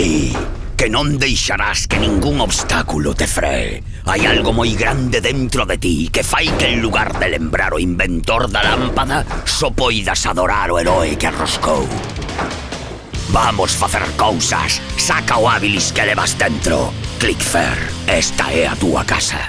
ti que non deixarás que ningún obstáculo te free. Hai algo moi grande dentro de ti que fai que en lugar de lembrar o inventor da lámpada só poidas adorar o heroe que arroscou. Vamos facer cousas. Saca o hábilis que levas dentro. Clickfair, esta é a túa casa.